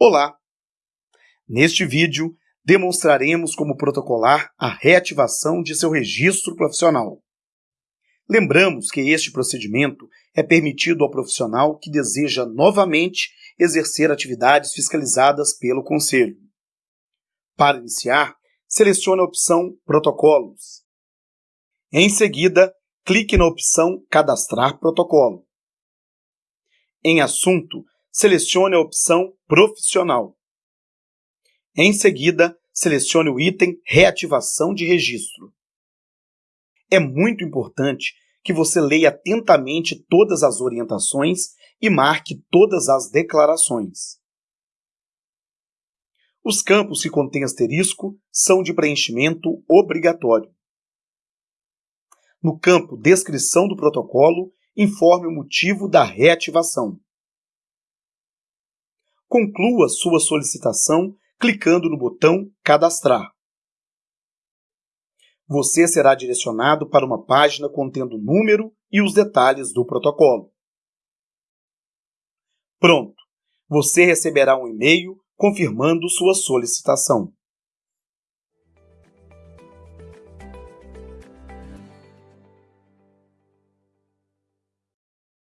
Olá! Neste vídeo, demonstraremos como protocolar a reativação de seu registro profissional. Lembramos que este procedimento é permitido ao profissional que deseja novamente exercer atividades fiscalizadas pelo Conselho. Para iniciar, selecione a opção Protocolos. Em seguida, clique na opção Cadastrar protocolo. Em Assunto, selecione a opção Profissional. Em seguida, selecione o item Reativação de registro. É muito importante que você leia atentamente todas as orientações e marque todas as declarações. Os campos que contêm asterisco são de preenchimento obrigatório. No campo Descrição do protocolo, informe o motivo da reativação. Conclua sua solicitação clicando no botão Cadastrar. Você será direcionado para uma página contendo o número e os detalhes do protocolo. Pronto! Você receberá um e-mail confirmando sua solicitação.